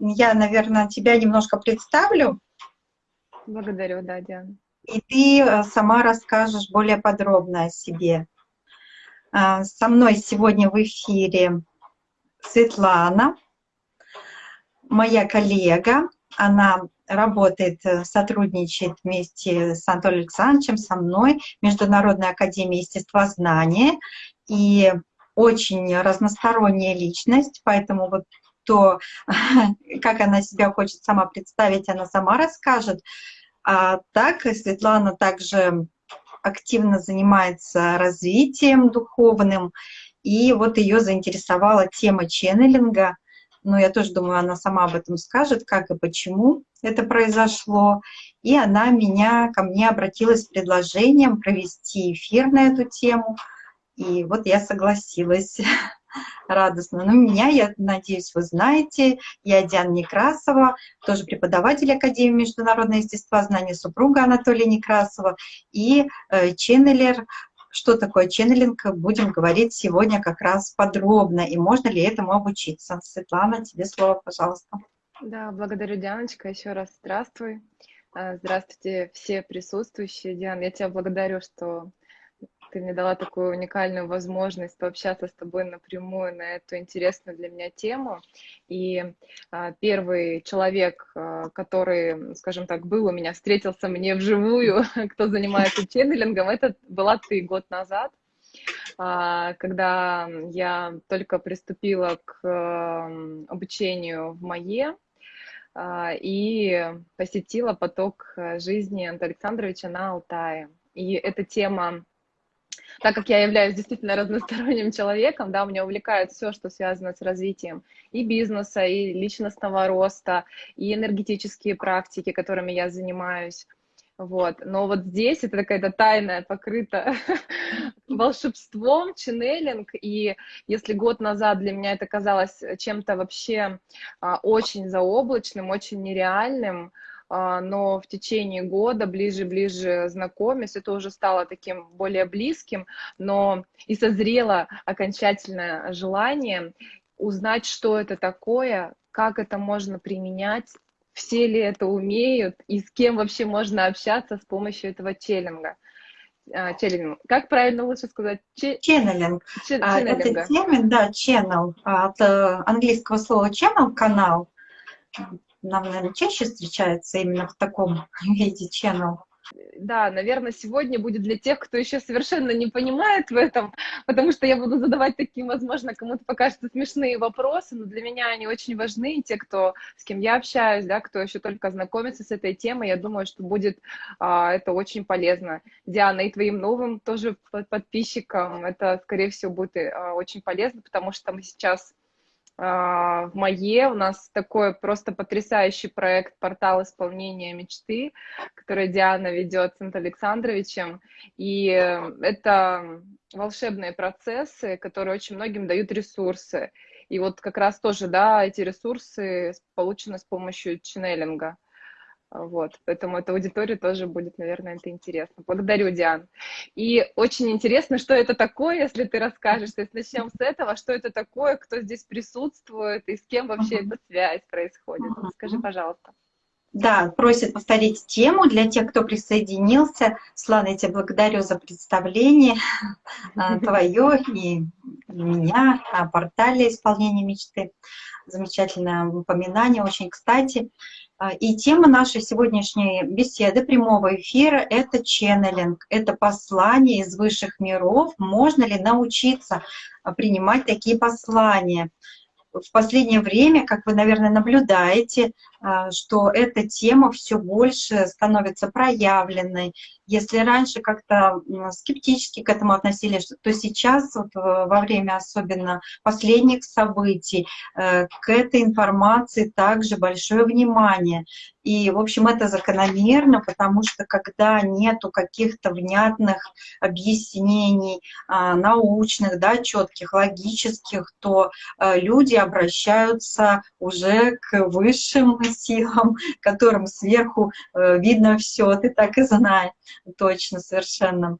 я, наверное, тебя немножко представлю. Благодарю, да, Диана. И ты э, сама расскажешь более подробно о себе. А, со мной сегодня в эфире Светлана, моя коллега. Она работает, э, сотрудничает вместе с Анатолием Александровичем, со мной, Международная академия естествознания. И очень разносторонняя личность, поэтому вот то, как она себя хочет сама представить, она сама расскажет. А так Светлана также активно занимается развитием духовным, и вот ее заинтересовала тема ченнелинга. Но я тоже думаю, она сама об этом скажет, как и почему это произошло. И она меня, ко мне обратилась с предложением провести эфир на эту тему. И вот я согласилась радостно. Но меня, я надеюсь, вы знаете, я Диана Некрасова, тоже преподаватель Академии международного естествознания, супруга Анатолия Некрасова и э, ченнелер. Что такое ченнелинг, будем говорить сегодня как раз подробно, и можно ли этому обучиться. Светлана, тебе слово, пожалуйста. Да, благодарю, Дианочка, еще раз здравствуй. Э, здравствуйте все присутствующие. Диан, я тебя благодарю, что ты мне дала такую уникальную возможность пообщаться с тобой напрямую на эту интересную для меня тему. И а, первый человек, а, который, скажем так, был у меня, встретился мне вживую, кто занимается ченнелингом, это была ты год назад а, когда я только приступила к обучению в МАЕ и посетила поток жизни Антона Александровича на Алтае. И эта тема так как я являюсь действительно разносторонним человеком, да, меня увлекает все, что связано с развитием и бизнеса, и личностного роста, и энергетические практики, которыми я занимаюсь. Вот. Но вот здесь это какая-то тайная, покрыта волшебством, ченнелинг. И если год назад для меня это казалось чем-то вообще а, очень заоблачным, очень нереальным, но в течение года, ближе-ближе знакомясь, это уже стало таким более близким, но и созрело окончательное желание узнать, что это такое, как это можно применять, все ли это умеют и с кем вообще можно общаться с помощью этого челлинга. А, челлинг. Как правильно лучше сказать? Ченнелинг. А, это термин, да, channel, от э, английского слова channel, канал нам, наверное, чаще встречается именно в таком виде channel. Да, наверное, сегодня будет для тех, кто еще совершенно не понимает в этом, потому что я буду задавать такие, возможно, кому-то покажутся смешные вопросы, но для меня они очень важны, и те, кто, с кем я общаюсь, да, кто еще только знакомится с этой темой, я думаю, что будет а, это очень полезно. Диана, и твоим новым тоже подписчикам это, скорее всего, будет а, очень полезно, потому что мы сейчас в МАЕ. У нас такой просто потрясающий проект «Портал исполнения мечты», который Диана ведет с Александровичем. И это волшебные процессы, которые очень многим дают ресурсы. И вот как раз тоже, да, эти ресурсы получены с помощью ченнелинга. Вот, поэтому эта аудитория тоже будет, наверное, это интересно. Благодарю, Диан. И очень интересно, что это такое, если ты расскажешь. То есть начнем с этого, что это такое, кто здесь присутствует и с кем вообще эта связь происходит. Скажи, пожалуйста. Да, просят повторить тему для тех, кто присоединился. Слава, я тебя благодарю за представление а, твое и меня о портале исполнения мечты. Замечательное упоминание, очень кстати. А, и тема нашей сегодняшней беседы, прямого эфира — это ченнелинг, это послание из высших миров. Можно ли научиться а, принимать такие послания? в последнее время, как вы, наверное, наблюдаете, что эта тема все больше становится проявленной. Если раньше как-то скептически к этому относились, то сейчас вот во время особенно последних событий э, к этой информации также большое внимание. И, в общем, это закономерно, потому что когда нету каких-то внятных объяснений, а, научных, да, четких, логических, то э, люди обращаются уже к высшим силам, которым сверху э, видно все. Ты так и знаешь, точно, совершенно.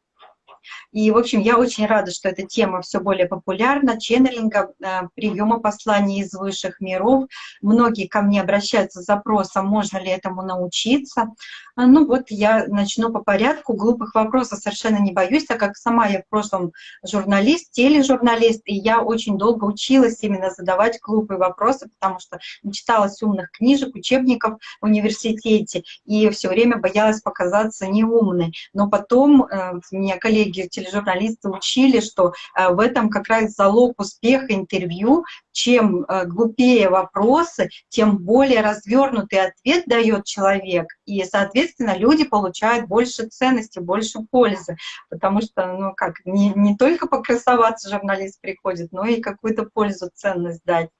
И, в общем, я очень рада, что эта тема все более популярна, ченнелинга, э, приема посланий из высших миров. Многие ко мне обращаются с запросом, можно ли этому научиться. А, ну вот я начну по порядку, глупых вопросов совершенно не боюсь, так как сама я в прошлом журналист, тележурналист, и я очень долго училась именно задавать глупые вопросы, потому что читалась умных книжек, учебников в университете, и все время боялась показаться неумной. Но потом э, меня коллеги тележурналисты учили, что э, в этом как раз залог успеха интервью, чем э, глупее вопросы, тем более развернутый ответ дает человек, и, соответственно, люди получают больше ценности, больше пользы, потому что, ну как, не, не только покрасоваться журналист приходит, но и какую-то пользу, ценность дать.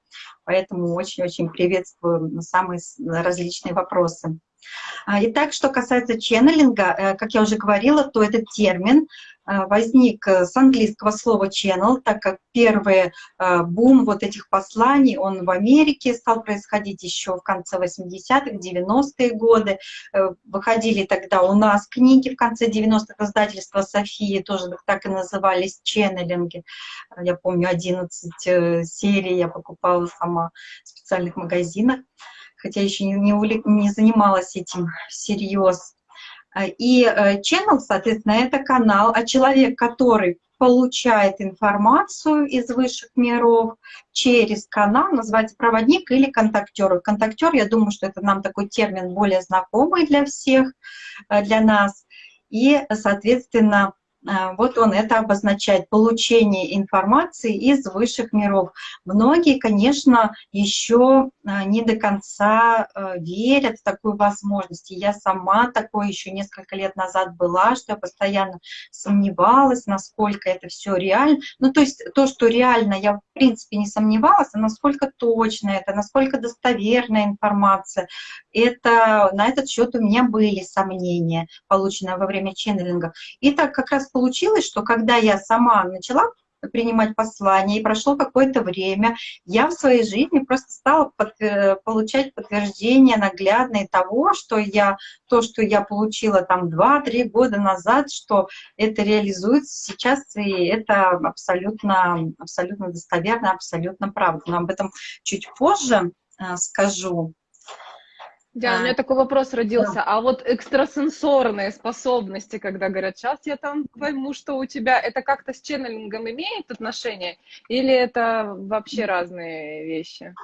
Поэтому очень-очень приветствую самые различные вопросы. А, итак, что касается ченнелинга, э, как я уже говорила, то этот термин э, возник э, с английского слова channel, так как первый бум вот этих посланий, он в Америке стал происходить еще в конце 80-х, 90-е годы. Выходили тогда у нас книги в конце 90-х, издательства Софии тоже так и назывались ченнелинги. Я помню, 11 серий я покупала сама в специальных магазинах хотя еще не, не, не занималась этим всерьез. А, и э, channel, соответственно, это канал, а человек, который получает информацию из высших миров через канал, называется проводник или контактер. Контактер, я думаю, что это нам такой термин более знакомый для всех, э, для нас. И, соответственно, вот он это обозначает, получение информации из высших миров. Многие, конечно, еще а, не до конца а, верят в такую возможность. Я сама такой еще несколько лет назад была, что я постоянно сомневалась, насколько это все реально. Ну, то есть то, что реально, я в принципе не сомневалась, а насколько точно это, насколько достоверная информация. Это, на этот счет у меня были сомнения, полученные во время ченнелинга. И так как раз получилось, что когда я сама начала принимать послания, и прошло какое-то время, я в своей жизни просто стала под, э, получать подтверждение наглядное того, что я, то, что я получила там 2-3 года назад, что это реализуется сейчас, и это абсолютно, абсолютно достоверно, абсолютно правда. Но об этом чуть позже э, скажу. Да, у меня такой вопрос родился. Да. А вот экстрасенсорные способности, когда говорят, сейчас я там пойму, что у тебя, это как-то с ченнелингом имеет отношение? Или это вообще разные вещи?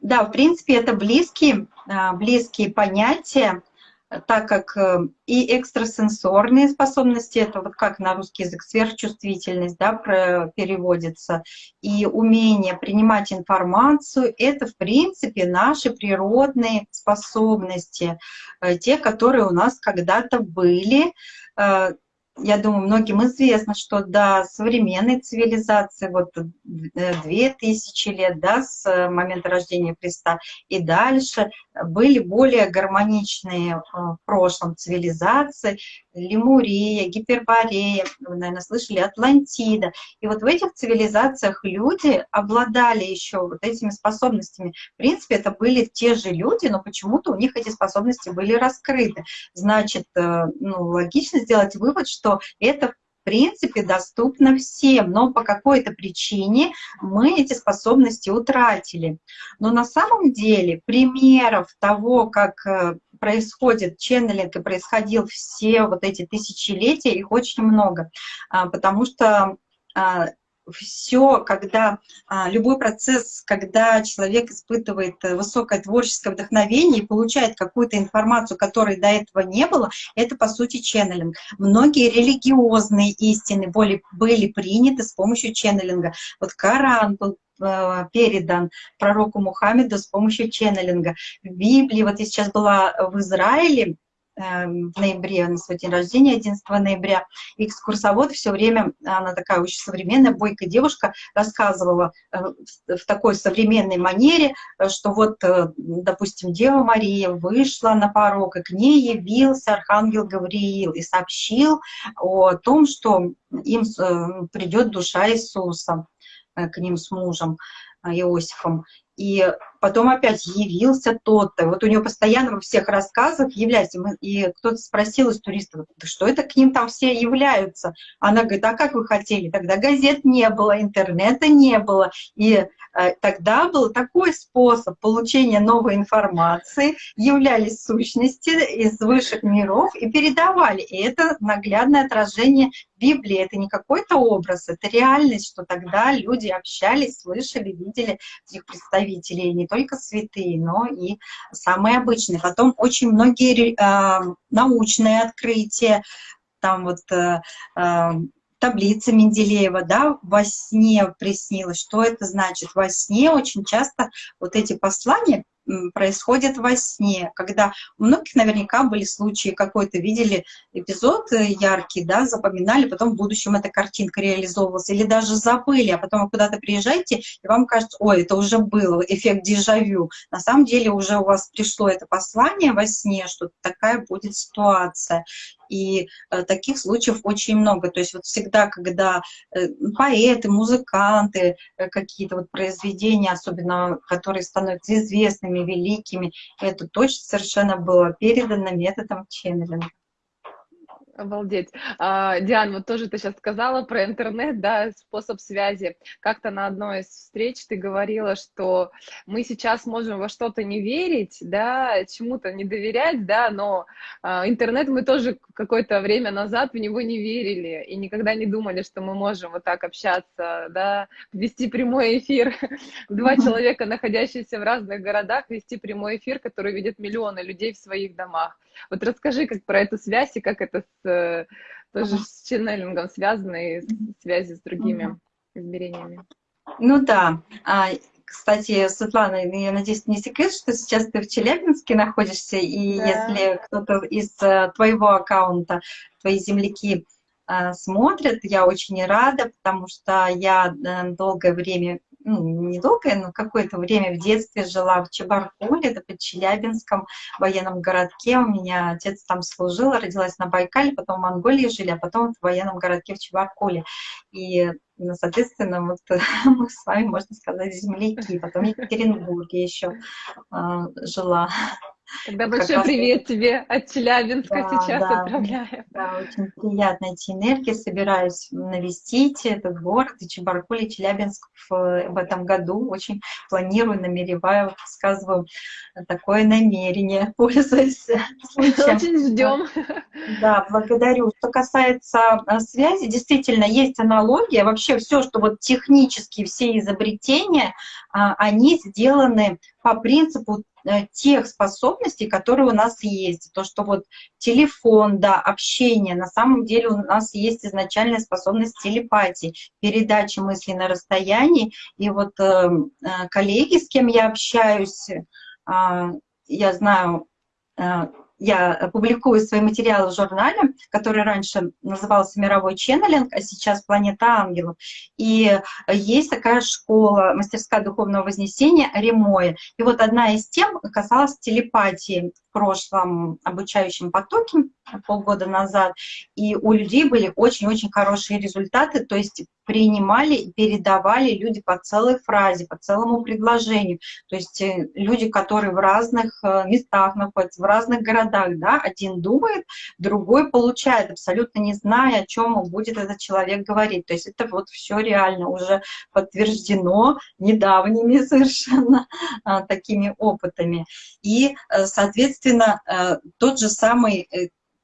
Да, в принципе, это близкие, а, близкие понятия так как э, и экстрасенсорные способности, это вот как на русский язык сверхчувствительность да, переводится, и умение принимать информацию, это в принципе наши природные способности, э, те, которые у нас когда-то были, э, я думаю, многим известно, что до современной цивилизации, вот две тысячи лет, да, с момента рождения Христа. И дальше, были более гармоничные в прошлом цивилизации, Лемурия, Гиперборея, вы, наверное, слышали, Атлантида. И вот в этих цивилизациях люди обладали еще вот этими способностями. В принципе, это были те же люди, но почему-то у них эти способности были раскрыты. Значит, э, ну, логично сделать вывод, что это принципе доступно всем, но по какой-то причине мы эти способности утратили. Но на самом деле примеров того, как э, происходит ченнелинг и происходил все вот эти тысячелетия, их очень много, а, потому что а, все, когда а, любой процесс, когда человек испытывает э, высокое творческое вдохновение и получает какую-то информацию, которой до этого не было, это по сути ченнелинг. Многие религиозные истины были, были приняты с помощью ченнелинга. Вот Коран был э, передан пророку Мухаммеду с помощью ченнелинга. В Библии, вот я сейчас была в Израиле, в ноябре, на свой день рождения, 11 ноября. экскурсовод все время, она такая очень современная, бойкая девушка, рассказывала э, в такой современной манере, э, что вот, э, допустим, Дева Мария вышла на порог, и к ней явился Архангел Гавриил и сообщил о том, что им придет душа Иисуса к ним с мужем Иосифом. И потом опять явился тот-то. Вот у него постоянно во всех рассказах является. И кто-то спросил из туристов, да что это к ним там все являются? Она говорит, а как вы хотели? Тогда газет не было, интернета не было. И э, тогда был такой способ получения новой информации. Являлись сущности из высших миров и передавали. И это наглядное отражение Библии. Это не какой-то образ, это реальность, что тогда люди общались, слышали, видели этих представителей, не только святые, но и самые обычные. Потом очень многие э, научные открытия, там вот э, э, таблица Менделеева, да, во сне приснилось. Что это значит? Во сне очень часто вот эти послания происходит во сне, когда у многих наверняка были случаи, какой-то видели эпизод э, яркий, да, запоминали, потом в будущем эта картинка реализовывалась, или даже забыли, а потом вы куда-то приезжаете, и вам кажется, ой, это уже было, эффект дежавю. На самом деле уже у вас пришло это послание во сне, что такая будет ситуация. И э, таких случаев очень много. То есть вот всегда, когда э, поэты, музыканты, э, какие-то вот произведения, особенно которые становятся известными, великими, это точно совершенно было передано методом ченнелинга. Обалдеть. А, Диан, вот тоже ты сейчас сказала про интернет, да, способ связи. Как-то на одной из встреч ты говорила, что мы сейчас можем во что-то не верить, да, чему-то не доверять, да, но а, интернет мы тоже какое-то время назад в него не верили и никогда не думали, что мы можем вот так общаться, да, вести прямой эфир. Два человека, находящиеся в разных городах, вести прямой эфир, который видят миллионы людей в своих домах. Вот расскажи как про эту связь и как это с, э, тоже с ченнелингом связано и с связи с другими измерениями. Ну да. А, кстати, Светлана, я надеюсь, не секрет, что сейчас ты в Челябинске находишься, и да. если кто-то из э, твоего аккаунта, твои земляки э, смотрят, я очень рада, потому что я долгое время ну, недолгое, но какое-то время в детстве жила в Чебаркуле, это под Челябинском военном городке. У меня отец там служил, родилась на Байкале, потом в Монголии жили, а потом в военном городке в Чебаркуле. И, ну, соответственно, вот мы с вами, можно сказать, земляки. Потом в Екатеринбурге еще э, жила. Тогда большой привет тебе от Челябинска да, сейчас да, отправляю. Да, очень приятно эти энергии. Собираюсь навестить этот город, и Чебаркуль, и Челябинск в, в этом году. Очень планирую, намереваю, сказываю такое намерение, пользуясь случаем. Очень ждем. Да, благодарю. Что касается э, связи, действительно, есть аналогия. Вообще все, что вот технически все изобретения, а, они сделаны по принципу тех способностей, которые у нас есть. То, что вот телефон, да, общение, на самом деле у нас есть изначальная способность телепатии, передачи мысли на расстоянии. И вот э, э коллеги, с кем я общаюсь, э, я знаю, э, я публикую свои материалы в журнале, который раньше назывался «Мировой ченнелинг», а сейчас «Планета ангелов». И есть такая школа, мастерская духовного вознесения «Ремоя». И вот одна из тем касалась телепатии в прошлом обучающем потоке, полгода назад, и у людей были очень-очень хорошие результаты, то есть принимали и передавали люди по целой фразе, по целому предложению. То есть э, люди, которые в разных э, местах находятся, в разных городах, да, один думает, другой получает, абсолютно не зная, о чем будет этот человек говорить. То есть это вот все реально уже подтверждено недавними совершенно а, такими опытами. И, э, соответственно, тот же самый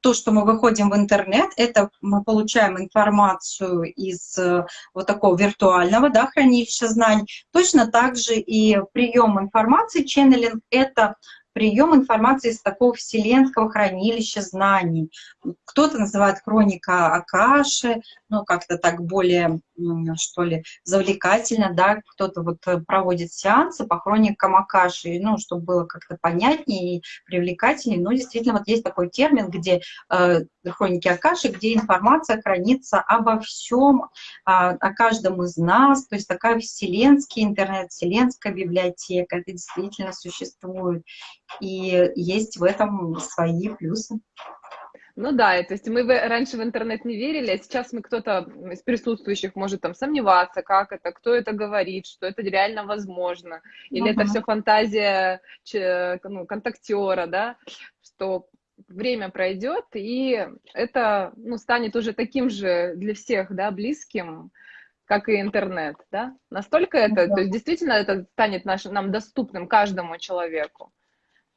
то, что мы выходим в интернет, это мы получаем информацию из э, вот такого виртуального да, хранилища знаний. Точно так же и прием информации, ченнелинг — это прием информации из такого вселенского хранилища знаний. Кто-то называет хроника Акаши, ну, как-то так более, что ли, завлекательно, да, кто-то вот э, проводит сеансы по хроникам Акаши, ну, чтобы было как-то понятнее и привлекательнее. Но действительно, вот есть такой термин, где э, хроники Акаши, где информация хранится обо всем, о, о каждом из нас, то есть такая вселенский интернет, вселенская библиотека, это действительно существует. И есть в этом свои плюсы. Ну да, то есть мы раньше в интернет не верили, а сейчас мы кто-то из присутствующих может там сомневаться, как это, кто это говорит, что это реально возможно, или uh-huh. это все фантазия ну, контактера, да, что время пройдет, и это ну, станет уже таким же для всех, да, близким, как и интернет, да? Настолько это, да. то есть действительно это станет наш, нам доступным каждому человеку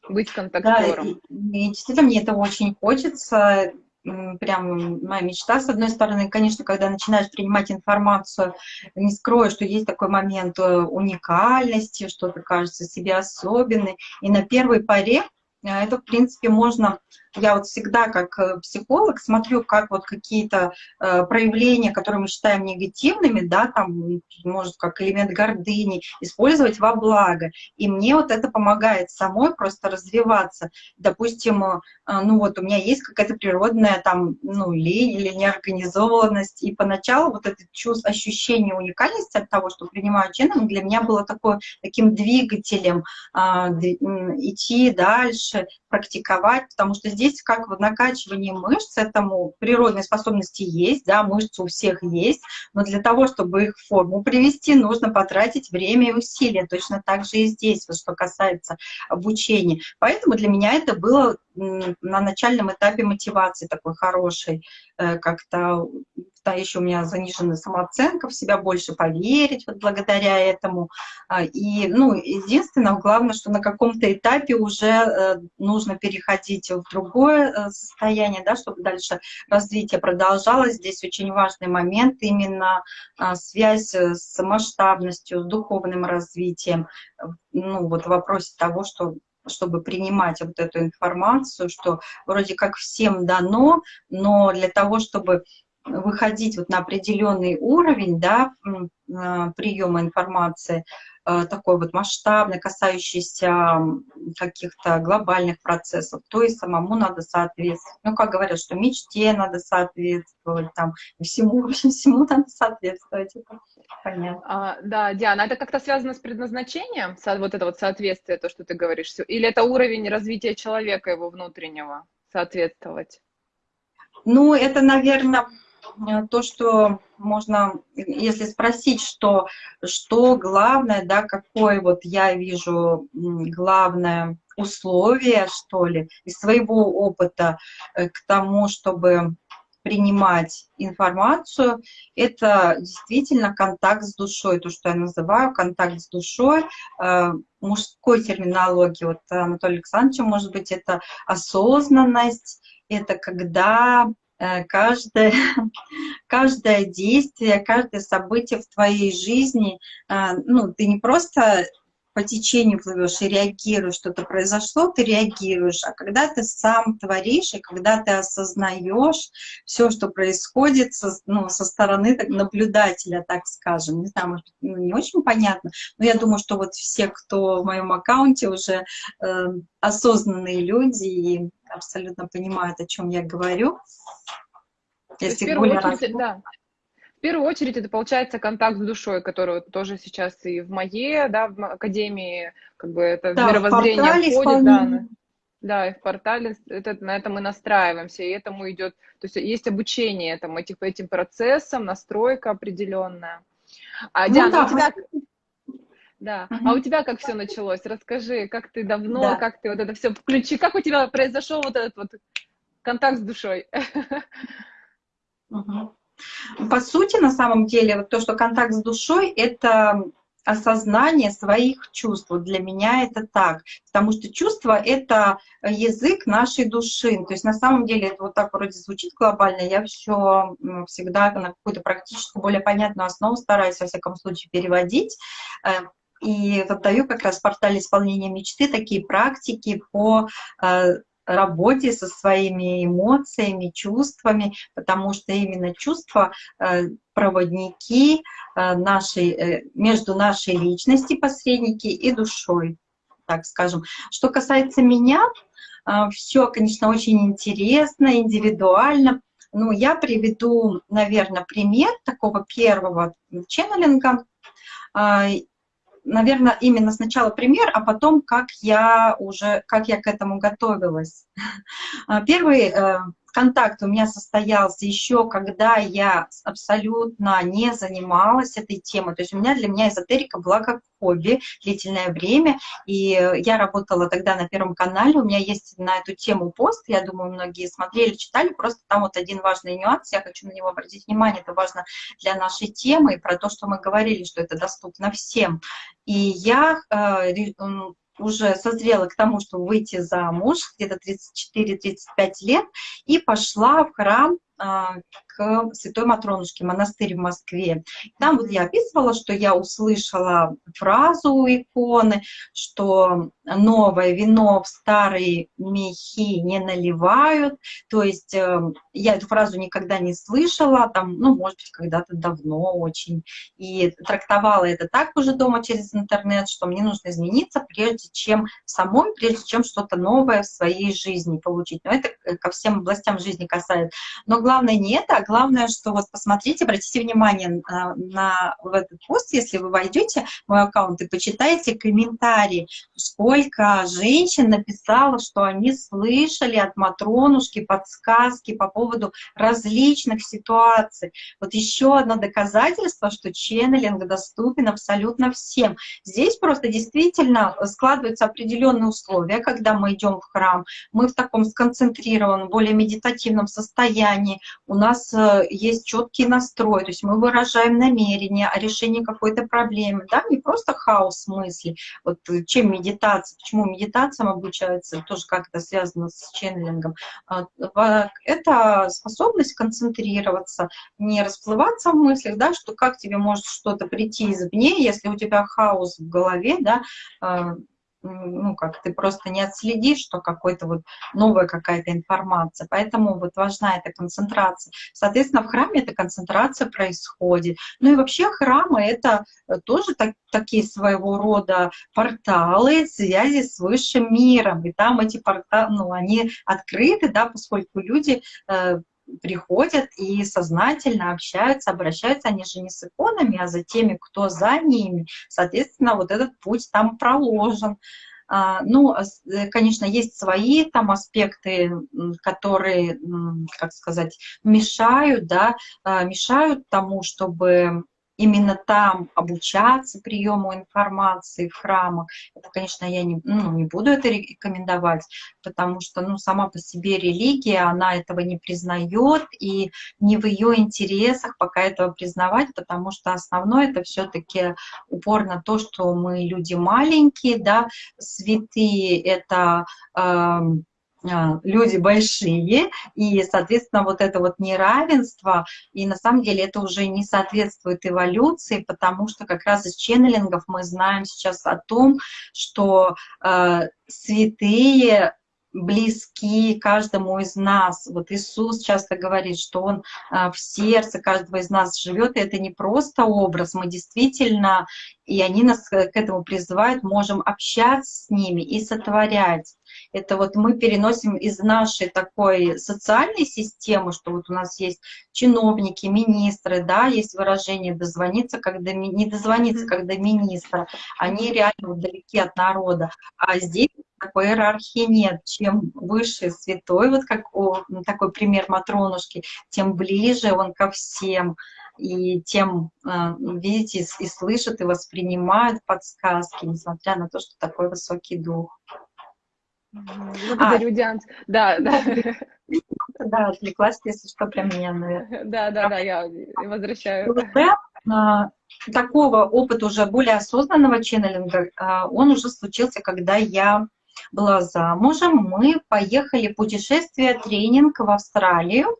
быть контактером. Да, и, и действительно мне этого очень хочется. Прям моя мечта, с одной стороны, конечно, когда начинаешь принимать информацию, не скрою, что есть такой момент э, уникальности, что-то кажется себе особенной. И на первой паре э, это, в принципе, можно я вот всегда как э, психолог смотрю, как вот какие-то э, проявления, которые мы считаем негативными, да, там, может, как элемент гордыни, использовать во благо. И мне вот это помогает самой просто развиваться. Допустим, э, ну вот у меня есть какая-то природная там, ну, лень или неорганизованность, и поначалу вот это чувство, ощущение уникальности от того, что принимаю ченнелинг, для меня было такое, таким двигателем э, идти дальше, практиковать, потому что здесь как в накачивании мышц, этому природные способности есть, да, мышцы у всех есть, но для того, чтобы их в форму привести, нужно потратить время и усилия. Точно так же и здесь, вот что касается обучения. Поэтому для меня это было на начальном этапе мотивации такой хорошей, э, как-то да, еще у меня заниженная самооценка, в себя больше поверить вот благодаря этому. А, и, ну, единственное, главное, что на каком-то этапе уже э, нужно переходить в другое э, состояние, да, чтобы дальше развитие продолжалось. Здесь очень важный момент именно а, связь с масштабностью, с духовным развитием. Ну, вот в вопросе того, что чтобы принимать вот эту информацию, что вроде как всем дано, но для того, чтобы выходить вот на определенный уровень да, а, приема информации, такой вот масштабный, касающийся каких-то глобальных процессов, то и самому надо соответствовать. Ну, как говорят, что мечте надо соответствовать, там, всему, вообще всему надо соответствовать. Это понятно. А, да, Диана, это как-то связано с предназначением, вот это вот соответствие, то, что ты говоришь, или это уровень развития человека, его внутреннего, соответствовать? Ну, это, наверное, Э, то, что можно, если спросить, что, что главное, да, какое вот я вижу главное условие, что ли, из своего опыта э, к тому, чтобы принимать информацию, это действительно контакт с душой, то, что я называю контакт с душой, э, мужской терминологии, вот Анатолий Александрович, может быть, это осознанность, это когда Э, каждое, каждое действие, каждое событие в твоей жизни, э, ну, ты не просто по течению плывешь и реагируешь, что-то произошло, ты реагируешь, а когда ты сам творишь, и когда ты осознаешь все, что происходит со, ну, со стороны так, наблюдателя, так скажем, не знаю, может, ну, не очень понятно, но я думаю, что вот все, кто в моем аккаунте уже э, осознанные люди и абсолютно понимают, о чем я говорю. Если в первую очередь, да. В первую очередь это получается контакт с душой, который тоже сейчас и в моей, да, в академии, как бы это да, мировоззрение входит, да, да, и в портале это, на это мы настраиваемся, и этому идет, то есть есть обучение этому, этим, этим процессам, настройка определенная. А, ну, Диана, да, у тебя... Да. Угу. А у тебя как все началось? Расскажи, как ты давно, да. как ты вот это все включи, как у тебя произошел вот этот вот контакт с душой? Угу. По сути, на самом деле, вот то, что контакт с душой, это осознание своих чувств. Вот для меня это так. Потому что чувство — это язык нашей души. То есть на самом деле это вот так вроде звучит глобально. Я все всегда на какую-то практически более понятную основу стараюсь, во всяком случае, переводить. И даю как раз в портале исполнения мечты такие практики по э, работе со своими эмоциями, чувствами, потому что именно чувства э, проводники э, нашей, между нашей личностью, посредники и душой, так скажем. Что касается меня, все, конечно, очень интересно, индивидуально. Ну, я приведу, наверное, пример такого первого ченнелинга наверное, именно сначала пример, а потом как я уже, как я к этому готовилась. А, первый, э, контакт у меня состоялся еще, когда я абсолютно не занималась этой темой. То есть у меня для меня эзотерика была как хобби длительное время, и я работала тогда на Первом канале, у меня есть на эту тему пост, я думаю, многие смотрели, читали, просто там вот один важный нюанс, я хочу на него обратить внимание, это важно для нашей темы, и про то, что мы говорили, что это доступно всем. И я э, уже созрела к тому, чтобы выйти замуж, где-то 34-35 лет, и пошла в храм а, Святой Матронушке, монастырь в Москве. Там вот я описывала, что я услышала фразу у иконы, что новое вино в старые мехи не наливают. То есть э, я эту фразу никогда не слышала, там, ну, может быть, когда-то давно очень. И трактовала это так уже дома через интернет, что мне нужно измениться, прежде чем самой, прежде чем что-то новое в своей жизни получить. Но это ко всем областям жизни касается. Но главное не это, а главное, что вот посмотрите, обратите внимание на, на в этот пост, если вы войдете в мой аккаунт и почитаете комментарии, сколько женщин написало, что они слышали от Матронушки подсказки по поводу различных ситуаций. Вот еще одно доказательство, что ченнелинг доступен абсолютно всем. Здесь просто действительно складываются определенные условия, когда мы идем в храм, мы в таком сконцентрированном, более медитативном состоянии, у нас э, есть четкий настрой, то есть мы выражаем намерение о решении какой-то проблемы, да, не просто хаос мыслей. Вот э, чем медитация, почему медитациям обучаются, тоже как это связано с ченнелингом. А, это способность концентрироваться, не расплываться в мыслях, да, что как тебе может что-то прийти извне, если у тебя хаос в голове, да, а, ну, как ты просто не отследишь, что какой-то вот новая какая-то информация. Поэтому вот важна эта концентрация. Соответственно, в храме эта концентрация происходит. Ну и вообще храмы — это тоже так, такие своего рода порталы связи с высшим миром. И там эти порталы, ну, они открыты, да, поскольку люди э, приходят и сознательно общаются, обращаются они же не с иконами, а за теми, кто за ними. Соответственно, вот этот путь там проложен. А, ну, э, конечно, есть свои там аспекты, которые, как сказать, мешают, да, а, мешают тому, чтобы именно там обучаться приему информации в храмах. Это, конечно, я не, ну, не буду это рекомендовать, потому что ну, сама по себе религия, она этого не признает, и не в ее интересах пока этого признавать, потому что основное это все-таки упор на то, что мы люди маленькие, да, святые — это... Э, люди большие, и, соответственно, вот это вот неравенство, и на самом деле это уже не соответствует эволюции, потому что как раз из ченнелингов мы знаем сейчас о том, что э, святые близки каждому из нас. Вот Иисус часто говорит, что Он в сердце каждого из нас живет, и это не просто образ, мы действительно, и они нас к этому призывают, можем общаться с ними и сотворять. Это вот мы переносим из нашей такой социальной системы, что вот у нас есть чиновники, министры, да, есть выражение «дозвониться, когда не дозвониться, когда министра». Они реально вот далеки от народа. А здесь такой иерархии нет. Чем выше святой, вот как о, такой пример Матронушки, тем ближе он ко всем и тем, э, видите, и слышат, и воспринимают подсказки, несмотря на то, что такой высокий дух. Благодарю, а, Диан. Да, да. Да, отвлеклась, если что, прям меня, наверное. Да, да, да, я возвращаю. А, такого опыта уже более осознанного ченнелинга, а, он уже случился, когда я была замужем, мы поехали путешествие, тренинг в Австралию.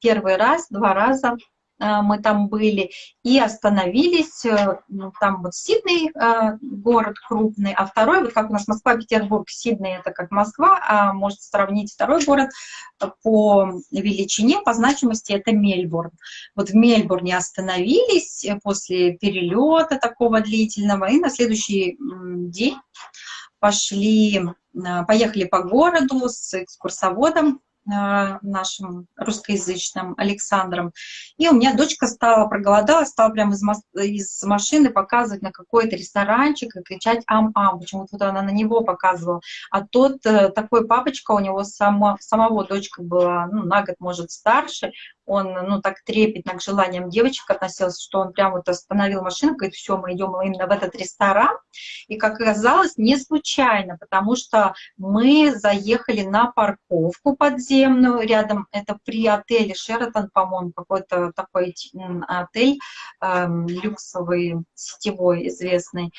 Первый раз, два раза мы там были, и остановились, э, ну, там вот Сидней э, город крупный, а второй, вот как у нас Москва, Петербург, Сидней это как Москва, а может сравнить второй город по величине, по значимости это Мельбурн. Вот в Мельбурне остановились после перелета такого длительного, и на следующий день пошли, поехали по городу с экскурсоводом, э, нашим русскоязычным Александром. И у меня дочка стала, проголодалась, стала прямо из, из машины показывать на какой-то ресторанчик и кричать «ам-ам». Почему-то вот она на него показывала. А тот э, такой папочка, у него само, самого дочка была ну, на год, может, старше, он, ну, так трепетно к желаниям девочек относился, что он прям вот остановил машину, говорит, все, мы идем именно в этот ресторан. И, как оказалось, не случайно, потому что мы заехали на парковку подземную рядом, это при отеле Шератон, по-моему, какой-то такой отель э, люксовый, сетевой, известный.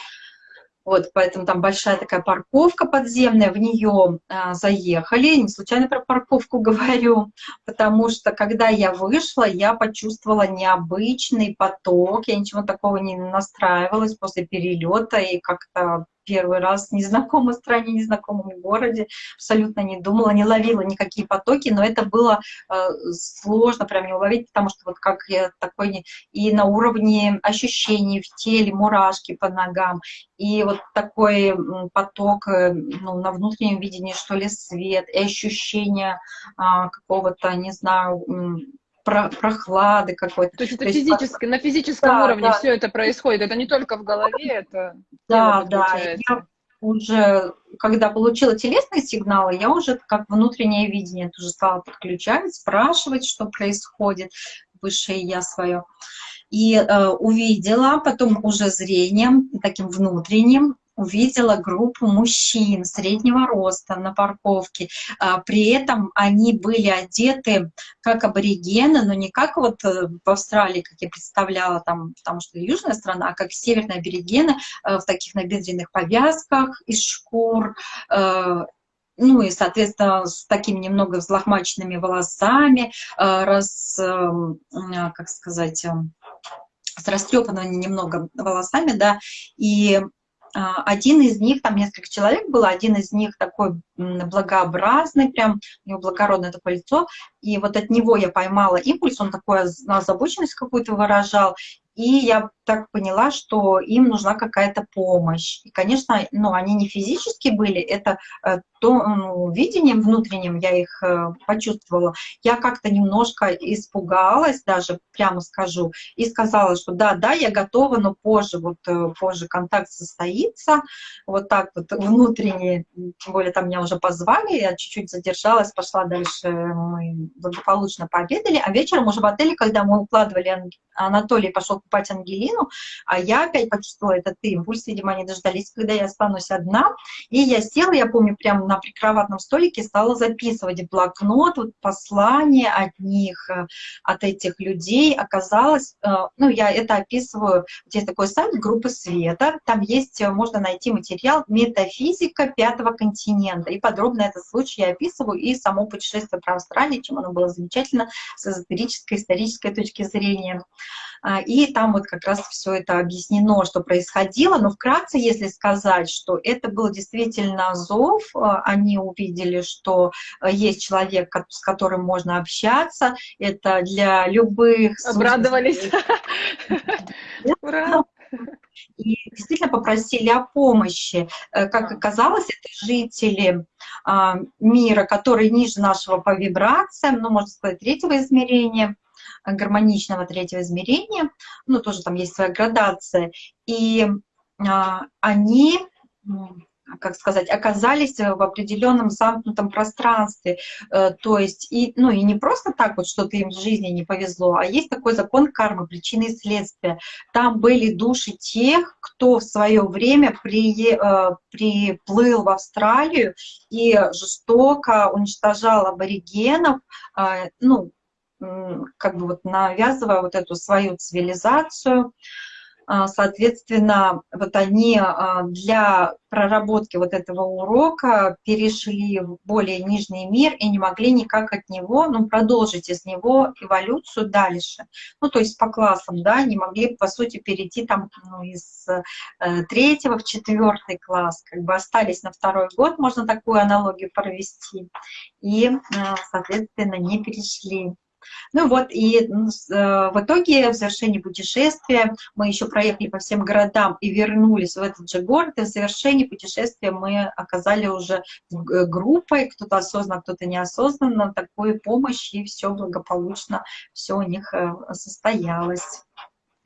Вот, поэтому там большая такая парковка подземная, в нее а, заехали. Не случайно про парковку говорю, потому что когда я вышла, я почувствовала необычный поток. Я ничего такого не настраивалась после перелета и как-то первый раз в незнакомой стране, незнакомом городе, абсолютно не думала, не ловила никакие потоки, но это было э, сложно прям не уловить, потому что вот как я такой, и на уровне ощущений в теле, мурашки по ногам, и вот такой поток э, ну, на внутреннем видении, что ли, свет, и ощущение э, какого-то, не знаю, про прохлады какой-то. То есть это То физически, на физическом да, уровне да. все это происходит, это не только в голове, это Да, да, я уже, когда получила телесные сигналы, я уже как внутреннее видение тоже стала подключать, спрашивать, что происходит, высшее я свое. И э, увидела потом уже зрением, таким внутренним, увидела группу мужчин среднего роста на парковке. А, при этом они были одеты как аборигены, но не как вот э, в Австралии, как я представляла, там, потому что южная страна, а как северные аборигены э, в таких набедренных повязках из шкур, э, ну и, соответственно, с такими немного взлохмаченными волосами, раз, как сказать, с растрепанными немного волосами, да, и один из них, там несколько человек было, один из них такой благообразный, прям у него благородное такое лицо, и вот от него я поймала импульс, он такой озабоченность какую-то выражал, и я так поняла, что им нужна какая-то помощь. И, конечно, ну, они не физически были, это э, то ну, видением внутренним я их э, почувствовала. Я как-то немножко испугалась, даже прямо скажу, и сказала, что да, да, я готова, но позже, вот э, позже контакт состоится. Вот так вот внутренне, тем более там меня уже позвали, я чуть-чуть задержалась, пошла дальше, мы благополучно пообедали, а вечером уже в отеле, когда мы укладывали, Анатолий пошел купать Ангелину, а я опять почувствовала этот импульс, видимо, они дождались, когда я останусь одна, и я села, я помню, прямо на прикроватном столике стала записывать в блокнот вот послание от них, э, от этих людей, оказалось, э, ну, я это описываю, здесь такой сайт группы Света, там есть, э, можно найти материал «Метафизика пятого континента», и подробно этот случай я описываю, и само путешествие про Австралию, чем оно было замечательно с эзотерической, исторической точки зрения. А, и там вот как раз все это объяснено, что происходило. Но вкратце, если сказать, что это был действительно зов, а, они увидели, что а, есть человек, с которым можно общаться, это для любых... Обрадовались. Ура! И действительно попросили о помощи. Э, как оказалось, это жители мира, которые ниже нашего по вибрациям, ну, можно сказать, третьего измерения, гармоничного третьего измерения, ну, тоже там есть своя градация, и а, они как сказать, оказались в определенном замкнутом пространстве. Э, то есть, и, ну и не просто так вот что-то им в жизни не повезло, а есть такой закон кармы, причины и следствия. Там были души тех, кто в свое время при, э, приплыл в Австралию и жестоко уничтожал аборигенов, э, ну, как бы вот навязывая вот эту свою цивилизацию. А, соответственно, вот они а, для проработки вот этого урока перешли в более нижний мир и не могли никак от него, ну, продолжить из него эволюцию дальше. Ну, то есть по классам, да, не могли, по сути, перейти там ну, из э, третьего в четвертый класс, как бы остались на второй год, можно такую аналогию провести, и, э, соответственно, не перешли Ну вот, и в итоге в завершении путешествия мы еще проехали по всем городам и вернулись в этот же город, и в завершении путешествия мы оказали уже группой, кто-то осознанно, кто-то неосознанно, такую помощь, и все благополучно, все у них состоялось.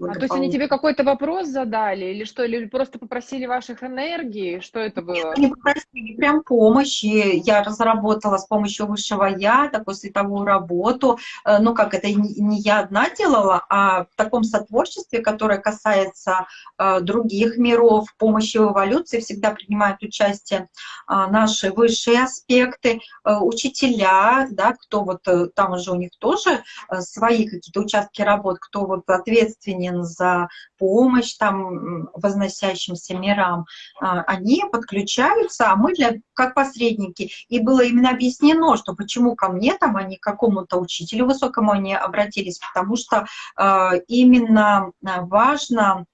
А то есть они тебе какой-то вопрос задали, или что, или просто попросили ваших энергий? Что это было? Они попросили прям помощи. Я разработала с помощью высшего я такую световую работу. Э, ну, как это не я одна делала, а в таком сотворчестве, которое касается э, других миров, помощи в эволюции, всегда принимают участие э, наши высшие аспекты, учителя, да, кто вот там уже у них тоже свои какие-то участки работ, кто вот ответственнее благодарен за помощь там возносящимся мирам, а, они подключаются, а мы для, как посредники. И было именно объяснено, что почему ко мне там, а не к какому-то учителю высокому они обратились, потому что э, именно важно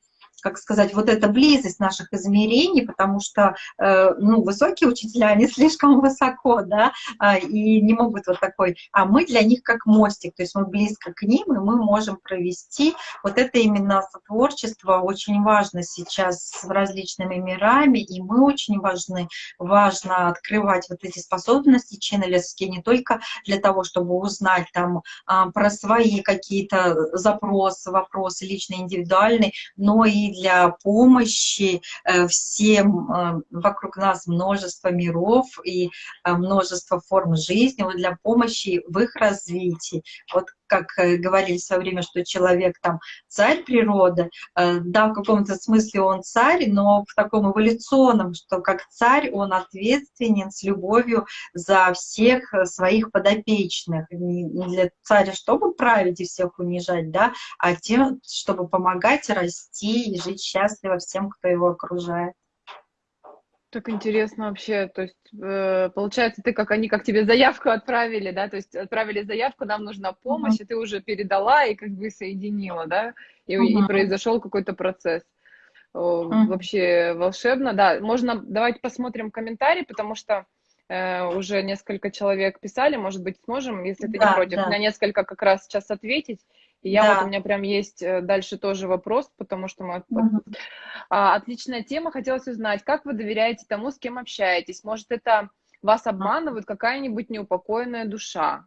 как сказать, вот эта близость наших измерений, потому что, э, ну, высокие учителя, они слишком высоко, да, э, и не могут вот такой, а мы для них как мостик, то есть мы близко к ним, и мы можем провести вот это именно сотворчество очень важно сейчас с различными мирами, и мы очень важны, важно открывать вот эти способности ченнелевские не только для того, чтобы узнать там э, про свои какие-то запросы, вопросы личные, индивидуальные, но и для помощи э, всем э, вокруг нас множество миров и э, множество форм жизни, вот для помощи в их развитии. Вот как говорили в свое время, что человек там царь природы, да, в каком-то смысле он царь, но в таком эволюционном, что как царь он ответственен с любовью за всех своих подопечных. Не для царя, чтобы править и всех унижать, да, а тем, чтобы помогать расти жить счастливо всем, кто его окружает. Так интересно вообще, то есть э, получается, ты как они как тебе заявку отправили, да, то есть отправили заявку, нам нужна помощь, mm-hmm. и ты уже передала и как бы соединила, да, и, mm-hmm. и произошел какой-то процесс. Mm-hmm. Вообще волшебно, да. Можно давайте посмотрим комментарии, потому что э, уже несколько человек писали, может быть, сможем, если ты да, не против, да. на несколько как раз сейчас ответить. И я да. вот у меня прям есть э, дальше тоже вопрос, потому что мы... Угу. А, отличная тема. Хотелось узнать, как вы доверяете тому, с кем общаетесь? Может, это вас обманывает какая-нибудь неупокоенная душа?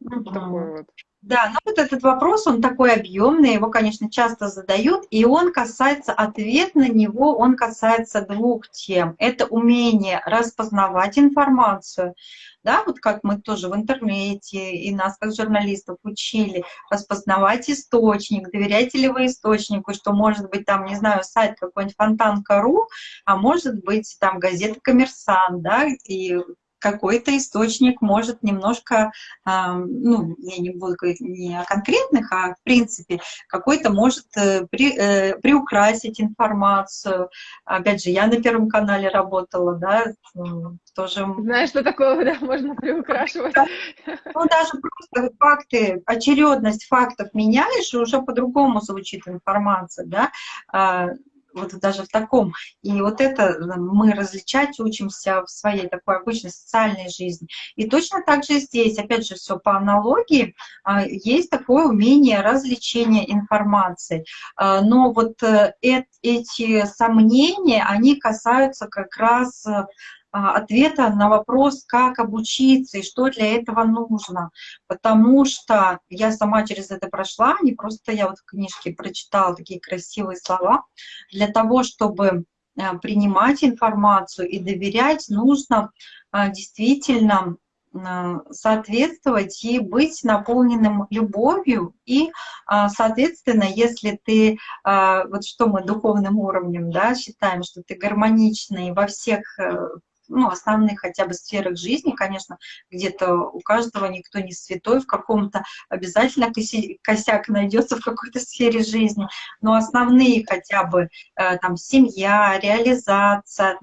Угу. Такой вот. Да, ну вот этот вопрос, он такой объемный, его, конечно, часто задают, и он касается, ответ на него, он касается двух тем. Это умение распознавать информацию, да, вот как мы тоже в интернете и нас как журналистов учили распознавать источник, доверяете ли вы источнику, что может быть там, не знаю, сайт какой-нибудь фонтанка.ру, а может быть там газета «Коммерсант», да, и какой-то источник может немножко, ну, я не буду говорить не о конкретных, а в принципе, какой-то может э, при, э, приукрасить информацию. Опять же, я на Первом канале работала, да, тоже... Знаешь, что такое, да, можно приукрашивать? Ну, даже просто факты, очередность фактов меняешь, и уже по-другому звучит информация, да, а, вот даже в таком. И вот это э, мы различать учимся в своей такой обычной социальной жизни. И точно так же здесь, опять же, все по аналогии, а, есть такое умение развлечения информации. А, но вот э, эти сомнения, они касаются как раз э, ответа на вопрос, как обучиться и что для этого нужно. Потому что я сама через это прошла, не просто я вот в книжке прочитала такие красивые слова. Для того, чтобы а, принимать информацию и доверять, нужно а, действительно соответствовать и быть наполненным любовью. И, соответственно, если ты, вот что мы духовным уровнем да, считаем, что ты гармоничный во всех э, ну, основных хотя бы сферах жизни, конечно, где-то у каждого никто не святой, в каком-то обязательно косяк найдется в какой-то сфере жизни, но основные хотя бы э, там семья, реализация,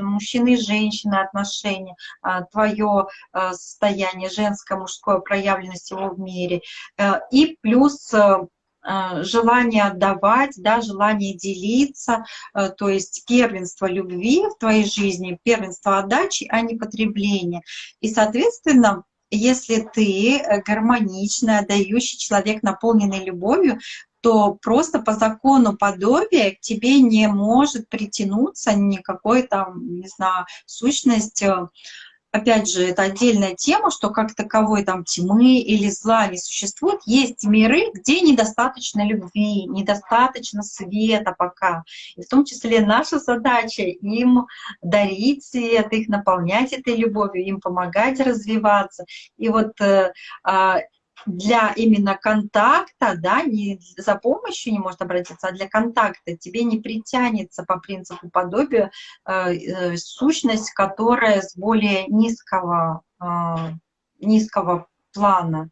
мужчины и женщины отношения, а, твое э, состояние женское, мужское, проявленность его в мире, э, и плюс Э, желание отдавать, да, желание делиться, э, то есть первенство любви в твоей жизни, первенство отдачи, а не потребления. И, соответственно, если ты гармоничный, отдающий человек, наполненный любовью, то просто по закону подобия к тебе не может притянуться никакой там, не знаю, сущность э, опять же, это отдельная тема, что как таковой там тьмы или зла не существует. Есть миры, где недостаточно любви, недостаточно света пока. И в том числе наша задача им дарить свет, их наполнять этой любовью, им помогать развиваться. И вот э, а, для именно контакта, да, не за помощью не может обратиться, а для контакта тебе не притянется по принципу подобия э, э, сущность, которая с более низкого, э, низкого плана.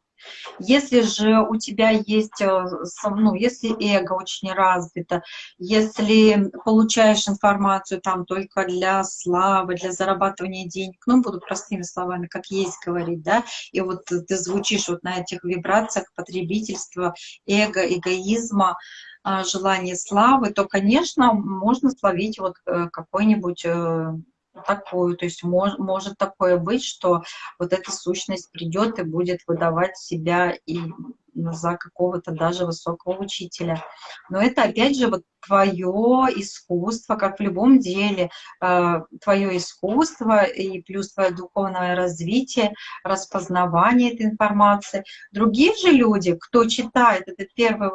Если же у тебя есть, э, ну, если эго очень развито, если получаешь информацию там только для славы, для зарабатывания денег, ну, буду простыми словами, как есть говорить, да, и вот ты звучишь вот на этих вибрациях потребительства, эго, эгоизма, а, желание славы, то, конечно, можно словить вот э, какой-нибудь э, такую. То есть мож, может такое быть, что вот эта сущность придет и будет выдавать себя и за какого-то даже высокого учителя. Но это опять же вот твое искусство, как в любом деле, э, твое искусство и плюс твое духовное развитие, распознавание этой информации. Другие же люди, кто читает, этот первый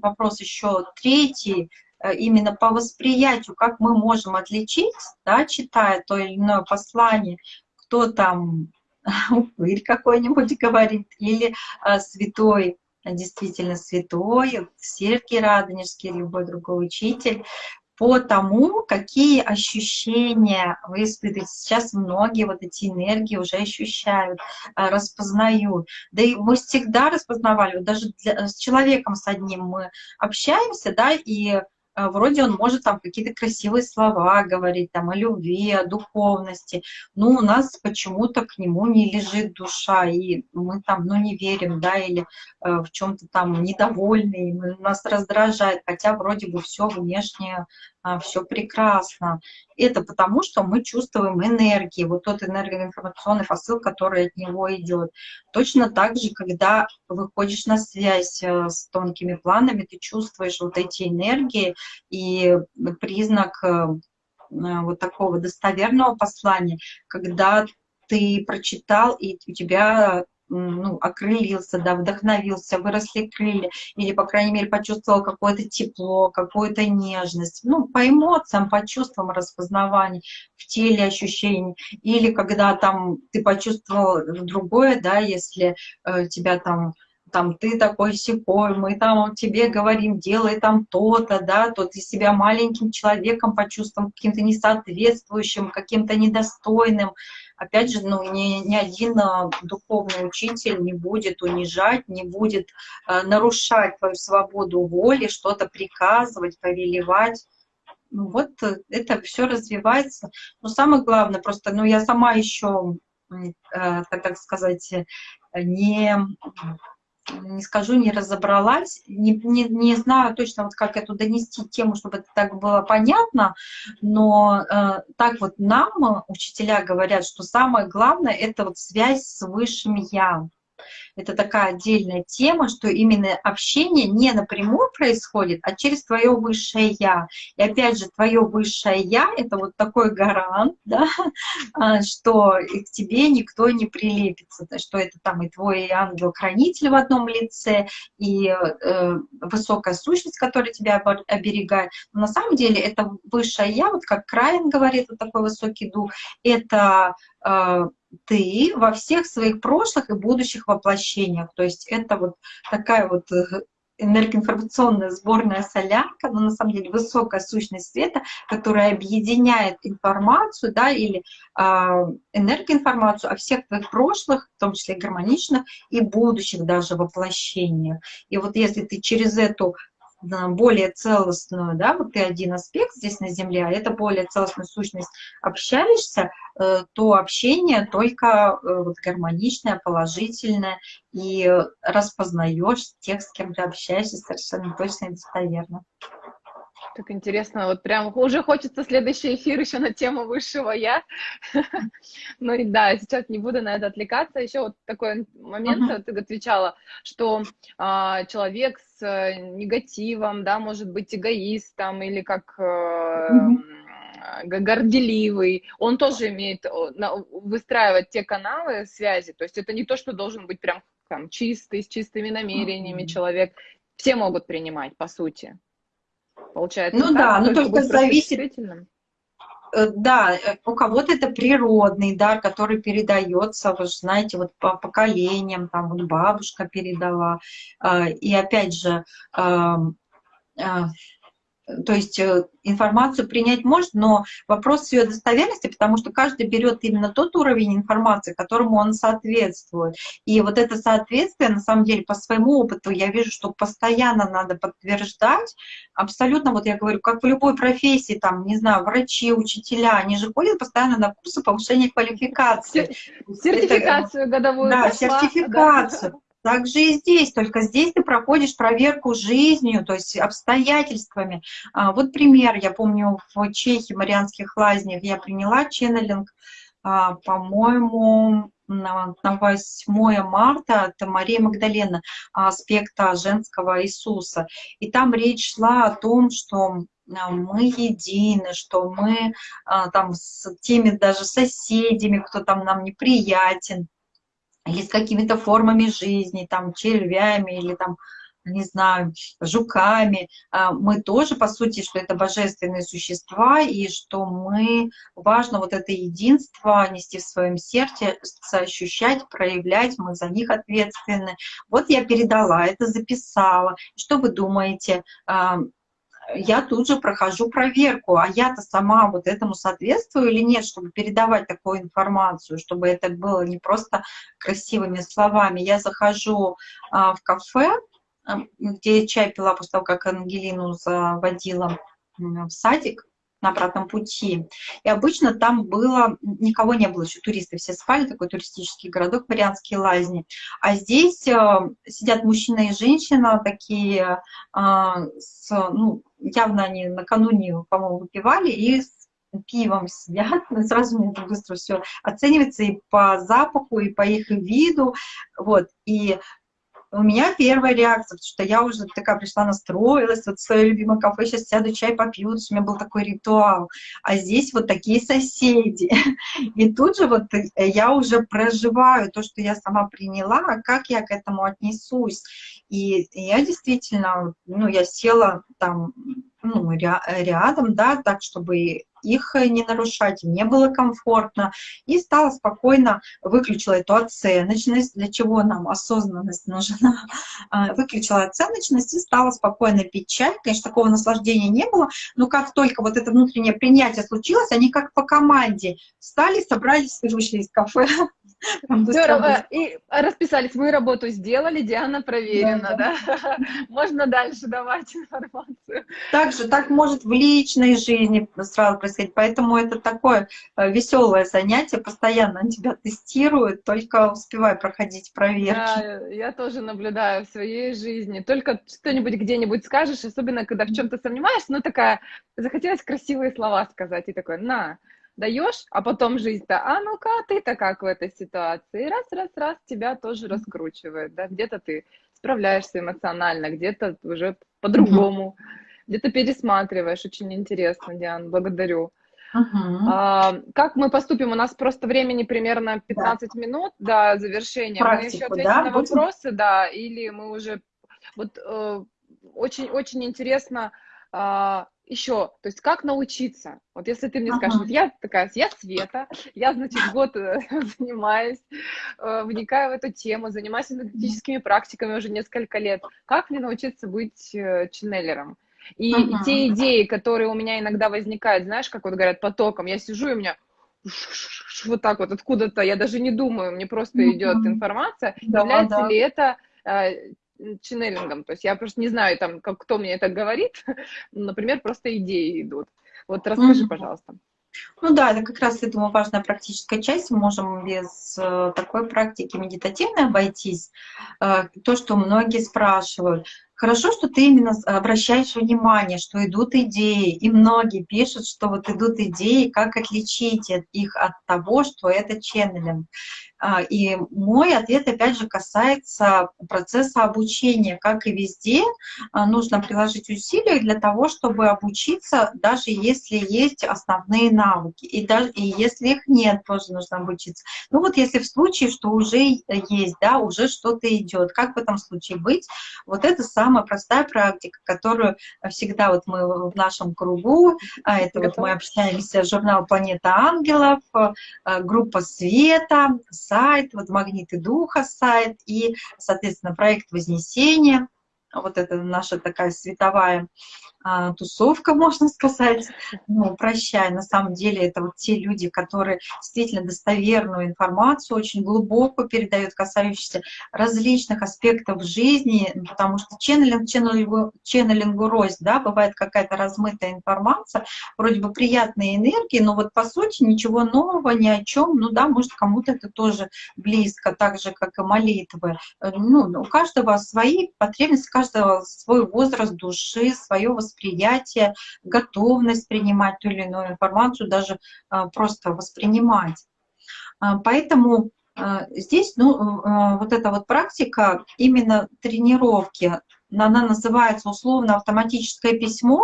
вопрос еще третий, именно по восприятию, как мы можем отличить, да, читая то или иное послание, кто там упырь какой-нибудь говорит, или а, святой, действительно святой, Сергий Радонежский, любой другой учитель, по тому, какие ощущения вы испытываете. Сейчас многие вот эти энергии уже ощущают, распознают. Да и мы всегда распознавали, вот даже для, с человеком с одним мы общаемся, да, и вроде он может там какие-то красивые слова говорить, там, о любви, о духовности, но у нас почему-то к нему не лежит душа, и мы там, ну, не верим, да, или э, в чем-то там недовольны, и нас раздражает, хотя вроде бы все внешнее а, все прекрасно. Это потому, что мы чувствуем энергии, вот тот энергоинформационный посыл, который от него идет. Точно так же, когда выходишь на связь э, с тонкими планами, ты чувствуешь вот эти энергии, и признак э, э, вот такого достоверного послания, когда ты прочитал, и у тебя ну, окрылился, да, вдохновился, выросли крылья, или, по крайней мере, почувствовал какое-то тепло, какую-то нежность, ну, по эмоциям, по чувствам распознавания, в теле ощущений, или когда там ты почувствовал другое, да, если э, тебя там там ты такой секой, мы там тебе говорим, делай там то-то, да, то ты себя маленьким человеком почувствовал, каким-то несоответствующим, каким-то недостойным, опять же, ну, ни, ни один а, духовный учитель не будет унижать, не будет а, нарушать твою свободу воли, что-то приказывать, повелевать. Ну, вот э, это все развивается. Но самое главное, просто, ну, я сама еще, э, так сказать, не не скажу, не разобралась, не, не, не знаю точно, вот как эту донести тему, чтобы это так было понятно, но э, так вот нам учителя говорят, что самое главное — это вот связь с Высшим Я это такая отдельная тема, что именно общение не напрямую происходит, а через твое высшее Я. И опять же, твое высшее Я — это вот такой гарант, да, а, что к тебе никто не прилепится, что это там и твой ангел-хранитель в одном лице, и э, высокая сущность, которая тебя оберегает. Но на самом деле это высшее Я, вот как Краин говорит, вот такой высокий дух, это э, ты во всех своих прошлых и будущих воплощениях. То есть это вот такая вот э, энергоинформационная сборная солянка, но на самом деле высокая сущность света, которая объединяет информацию, да, или э, энергоинформацию о всех твоих прошлых, в том числе гармоничных, и будущих даже воплощениях. И вот если ты через эту более целостную, да, вот ты один аспект здесь на Земле, а это более целостную сущность общаешься, э, то общение только э, вот гармоничное, положительное, и распознаешь тех, с кем ты общаешься, совершенно точно и достоверно. Так интересно, вот прям уже хочется следующий эфир еще на тему высшего я. Ну и да, сейчас не буду на это отвлекаться. Еще вот такой момент, ты отвечала, что а, человек с э, негативом, да, может быть эгоистом или как uh-huh горделивый, он тоже имеет выстраивать те каналы связи, то есть это не то, что должен быть прям там чистый, с чистыми намерениями человек, все могут принимать, по сути. Получается, ну да, но только зависит. Э, да, э, у кого-то это природный дар, который передается, вы же знаете, вот по поколениям, там вот бабушка передала. Э, и опять же, то есть э, информацию принять может, но вопрос ее достоверности, потому что каждый берет именно тот уровень информации, которому он соответствует. И вот это соответствие, на самом деле, по своему опыту, я вижу, что постоянно надо подтверждать. Абсолютно, вот я говорю, как в любой профессии, там, не знаю, врачи, учителя, они же ходят постоянно на курсы повышения квалификации. Сертификацию это, годовую. Да, пошла, сертификацию. Да. Также и здесь, только здесь ты проходишь проверку жизнью, то есть обстоятельствами. А, вот пример, я помню, в Чехии, Марианских лазнях я приняла ченнелинг, а, по-моему, на 8 марта, это Мария Магдалена, аспекта женского Иисуса. И там речь шла о том, что а, мы едины, что мы там с теми даже соседями, кто там нам неприятен, или с какими-то формами жизни, там, червями или там, не знаю, жуками. А, мы тоже, по сути, что это божественные существа, и что мы, важно вот это единство нести в своем сердце, ощущать, проявлять, мы за них ответственны. Вот я передала это, записала. Что вы думаете? Я тут же прохожу проверку, а я-то сама вот этому соответствую или нет, чтобы передавать такую информацию, чтобы это было не просто красивыми словами. Я захожу а, в кафе, где чай пила после того, как Ангелину заводила в садик, на обратном пути. И обычно там было, никого не было, еще туристы все спали, такой туристический городок, Марианские лазни. А здесь э, сидят мужчина и женщина, такие, э, с, ну, явно они накануне, по-моему, выпивали, и с пивом сидят, сразу мне быстро все оценивается и по запаху, и по их виду, вот, и у меня первая реакция, потому что я уже такая пришла, настроилась, вот в свое любимое кафе, сейчас сяду, чай попью, у меня был такой ритуал. А здесь вот такие соседи. И тут же вот э, я уже проживаю то, что я сама приняла, а как я к этому отнесусь. И я действительно, ну, я села там ну, рядом, да, так, чтобы их не нарушать, мне было комфортно, и стала спокойно, выключила эту оценочность, для чего нам осознанность нужна, а, выключила оценочность и стала спокойно пить чай, конечно, такого наслаждения не было, но как только вот это внутреннее принятие случилось, они как по команде встали, собрались и вышли из кафе. Здорово. И расписались. Мы работу сделали, Диана проверена, да? да? Можно дальше давать информацию. Также так может в личной жизни сразу происходить. Поэтому это такое э, веселое занятие. Постоянно тебя тестируют, только успевай проходить проверки. Да, я тоже наблюдаю в своей жизни. Только что-нибудь где-нибудь скажешь, особенно когда в чем-то сомневаешься, ну такая, захотелось красивые слова сказать, и такой, на, даешь, а потом жизнь-то, а ну-ка, ты-то как в этой ситуации? раз, раз, раз, тебя тоже раскручивает, да, где-то ты справляешься эмоционально, где-то уже по-другому, где-то пересматриваешь, очень интересно, Диан, благодарю. Uh-huh. А, как мы поступим? У нас просто времени примерно 15 да. минут до завершения. Практику, мы еще ответим да? на вопросы, да, или мы уже... Вот очень-очень э, интересно, э, еще, то есть как научиться? Вот если ты мне ага. скажешь, вот я такая, я Света, я, значит, год э, занимаюсь, э, вникаю в эту тему, занимаюсь энергетическими практиками уже несколько лет. Как мне научиться быть э, ченнелером? И, ага. те идеи, которые у меня иногда возникают, знаешь, как вот говорят, потоком, я сижу, и у меня вот так вот откуда-то, я даже не думаю, мне просто идет информация, да, является да. ли это ченнелингом. То есть я просто не знаю, там, как, кто мне это говорит. Например, просто идеи идут. Вот расскажи, mm-hmm. пожалуйста. Ну да, это как раз, я думаю, важная практическая часть. Мы можем без э, такой практики медитативной обойтись. Э, то, что многие спрашивают, Хорошо, что ты именно обращаешь внимание, что идут идеи, и многие пишут, что вот идут идеи, как отличить их от того, что это ченнелинг. А, и мой ответ, опять же, касается процесса обучения. Как и везде, а, нужно приложить усилия для того, чтобы обучиться, даже если есть основные навыки. И, даже, и если их нет, тоже нужно обучиться. Ну вот если в случае, что уже есть, да, уже что-то идет, как в этом случае быть? Вот это самая простая практика, которую всегда вот мы в нашем кругу, а, это вот мы общаемся, журнал «Планета ангелов», группа «Света», сайт, вот «Магниты духа» сайт и, соответственно, проект «Вознесение». Вот это наша такая световая тусовка, можно сказать, ну, прощай, на самом деле это вот те люди, которые действительно достоверную информацию очень глубоко передают, касающуюся различных аспектов жизни, потому что ченнелинг, ченнелингу, ченнелингу рознь, да, бывает какая-то размытая информация, вроде бы приятные энергии, но вот по сути ничего нового, ни о чем, ну да, может кому-то это тоже близко, так же, как и молитвы. Ну, у каждого свои потребности, у каждого свой возраст души, свое восприятие восприятие, готовность принимать ту или иную информацию, даже а, просто воспринимать. А, поэтому а, здесь ну, вот эта вот практика именно тренировки она называется условно автоматическое письмо,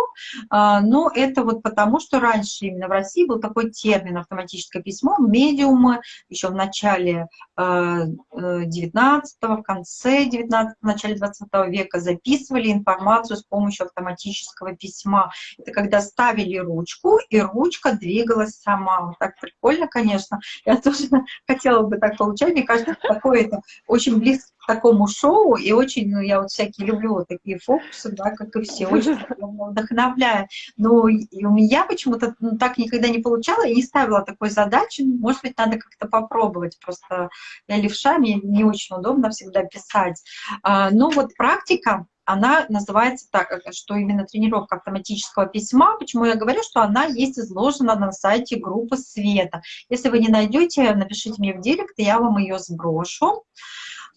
а, но это вот потому, что раньше именно в России был такой термин автоматическое письмо, медиумы еще в начале 19 а, в конце 19 в начале 20 века записывали информацию с помощью автоматического письма. Это когда ставили ручку, и ручка двигалась сама. Вот так прикольно, конечно. Я тоже хотела бы так получать. Мне кажется, такое это очень близко такому шоу, и очень, ну, я вот всякие люблю вот такие фокусы, да, как и все, очень вдохновляю. Но и у меня почему-то ну, так никогда не получала, и не ставила такой задачи, ну, может быть, надо как-то попробовать, просто я левша, мне не очень удобно всегда писать. А, но вот практика, она называется так, что именно тренировка автоматического письма. Почему я говорю, что она есть изложена на сайте группы Света. Если вы не найдете, напишите мне в директ, и я вам ее сброшу.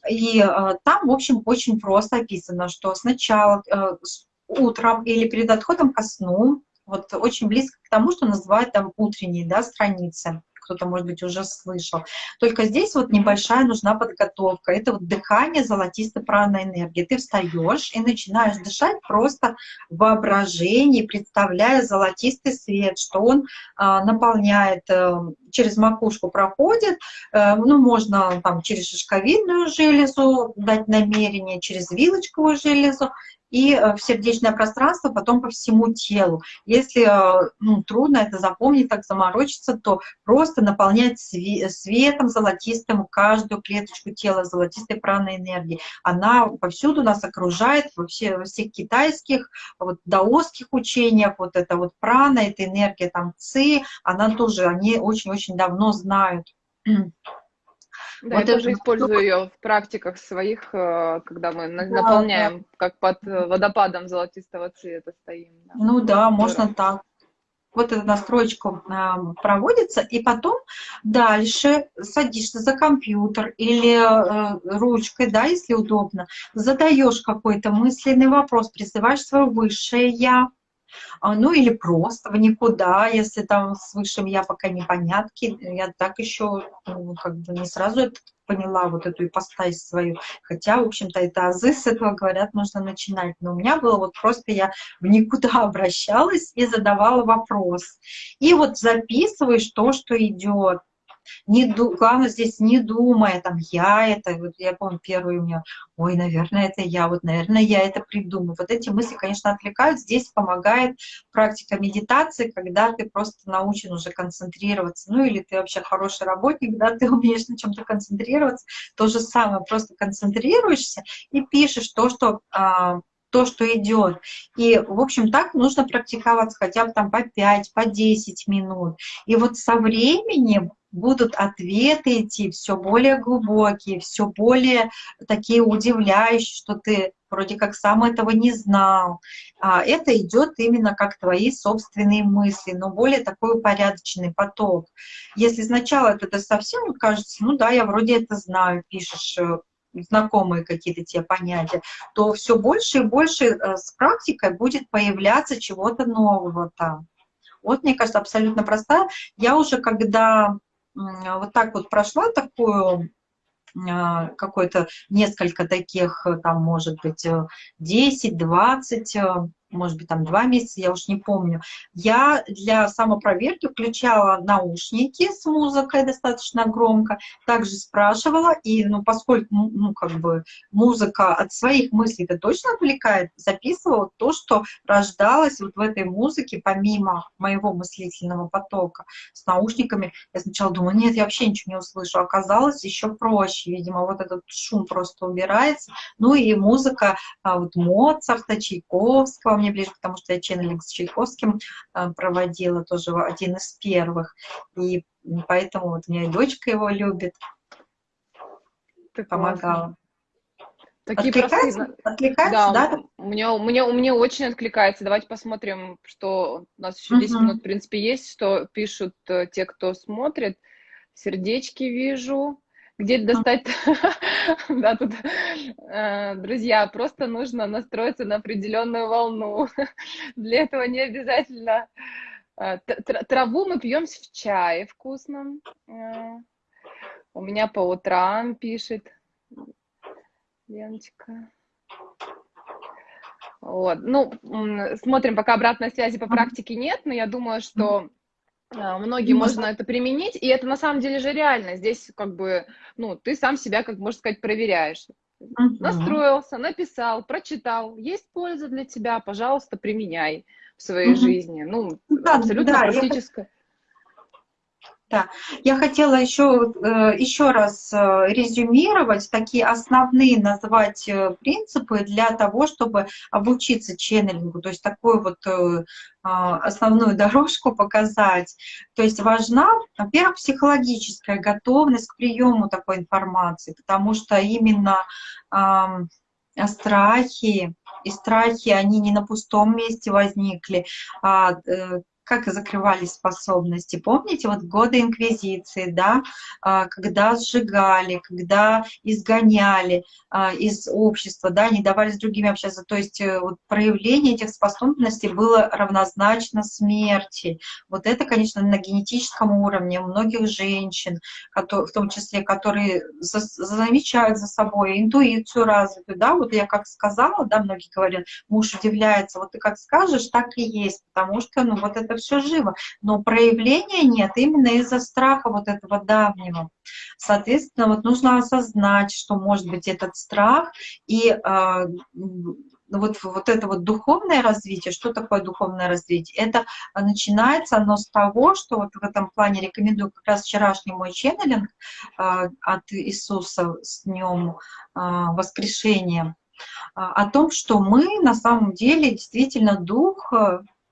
И э, там, в общем, очень просто описано, что сначала э, утром или перед отходом ко сну, вот очень близко к тому, что называют там утренние да, страницы, кто-то, может быть, уже слышал. Только здесь вот небольшая нужна подготовка. Это вот дыхание золотистой праной энергии. Ты встаешь и начинаешь дышать просто в воображении, представляя золотистый свет, что он а, наполняет, а, через макушку проходит, а, ну, можно там через шишковидную железу дать намерение, через вилочковую железу, и э, в сердечное пространство, потом по всему телу. Если э, ну, трудно это запомнить, так заморочиться, то просто наполнять светом золотистым каждую клеточку тела, золотистой праной энергии. Она повсюду нас окружает, во, все, во всех китайских, вот, даосских учениях, вот эта вот прана, эта энергия там ци, она тоже, они очень-очень давно знают. Да, вот я тоже использую ее в практиках своих, э, когда мы да, наполняем, да. как под э, водопадом золотистого цвета стоим. Да. Ну да, можно так. Вот эта настроечка э, проводится, и потом дальше садишься за компьютер или э, ручкой, да, если удобно, задаешь какой-то мысленный вопрос, призываешь свое высшее «я», а, ну или просто в никуда, если там с высшим я пока непонятки, я так еще ну, как бы не сразу это поняла, вот эту ипостась свою, хотя, в общем-то, это азы, с этого, говорят, нужно начинать, но у меня было вот просто я в никуда обращалась и задавала вопрос, и вот записываешь то, что идет, не, главное здесь не думая, там, я это, вот я помню, первый у меня, ой, наверное, это я, вот, наверное, я это придумаю. Вот эти мысли, конечно, отвлекают. Здесь помогает практика медитации, когда ты просто научен уже концентрироваться, ну, или ты вообще хороший работник, да, ты умеешь на чем-то концентрироваться. То же самое, просто концентрируешься и пишешь то, что а, то, что идет. И, в общем, так нужно практиковаться хотя бы там по 5, по 10 минут. И вот со временем будут ответы идти все более глубокие, все более такие удивляющие, что ты вроде как сам этого не знал. А это идет именно как твои собственные мысли, но более такой упорядоченный поток. Если сначала это совсем кажется, ну да, я вроде это знаю, пишешь э, знакомые какие-то те понятия, то все больше и больше э, с практикой будет появляться чего-то нового там. Вот, мне кажется, абсолютно простая. Я уже когда вот так вот прошла такую а, какой-то несколько таких, там, может быть, 10-20 может быть, там два месяца, я уж не помню. Я для самопроверки включала наушники с музыкой достаточно громко, также спрашивала, и, ну, поскольку, ну, как бы, музыка от своих мыслей-то точно отвлекает, записывала то, что рождалось вот в этой музыке, помимо моего мыслительного потока с наушниками. Я сначала думала, нет, я вообще ничего не услышу. Оказалось, еще проще, видимо, вот этот шум просто убирается. Ну и музыка а, вот Моцарта, Чайковского, мне ближе, потому что я ченнелинг с Чайковским э, проводила, тоже один из первых. И поэтому вот у меня дочка его любит, Так помогала. Такие откликается? простые... Откликается, да? да? У меня, у, меня, у меня очень откликается. Давайте посмотрим, что у нас еще 10 Мгм. минут, в принципе, есть, что пишут э, те, кто смотрит. Сердечки вижу. Где достать? Да, тут, э, друзья, просто нужно настроиться на определенную волну. Для этого не обязательно. э, Траву мы пьем в чае вкусном. Э, У меня по утрам пишет Леночка. Вот. Ну, смотрим, пока обратной связи по практике нет, но я думаю, что а, многим Можно. можно это применить, и это на самом деле же реально. Здесь как бы, ну, ты сам себя, как можно сказать, проверяешь. Мгм. Настроился, написал, прочитал, есть польза для тебя, пожалуйста, применяй в своей Мгм. жизни. Ну, Да, абсолютно да, я практическое. Я хотела еще, э, еще раз э, резюмировать, такие основные назвать э, принципы для того, чтобы обучиться ченнелингу, то есть такую вот а, основную дорожку показать. То есть важна, во-первых, психологическая готовность к приему такой информации, потому что именно страхи, и страхи, они не на пустом месте возникли, а как закрывались способности. Помните, вот годы инквизиции, да, а, когда сжигали, когда изгоняли а, из общества, да, не давали с другими общаться. То есть э, вот проявление этих способностей было равнозначно смерти. Вот это, конечно, на генетическом уровне у многих женщин, в том числе, которые замечают за собой интуицию развитую, да, вот я как сказала, да, многие говорят, муж удивляется, вот ты как скажешь, так и есть, потому что, ну, вот это все живо, но проявления нет именно из-за страха вот этого давнего. Соответственно, вот нужно осознать, что может быть этот страх, и э, вот, вот это вот духовное развитие, что такое духовное развитие? Это начинается оно с того, что вот в этом плане рекомендую как раз вчерашний мой ченнелинг э, от Иисуса с днем э, воскрешения, о том, что мы на самом деле действительно дух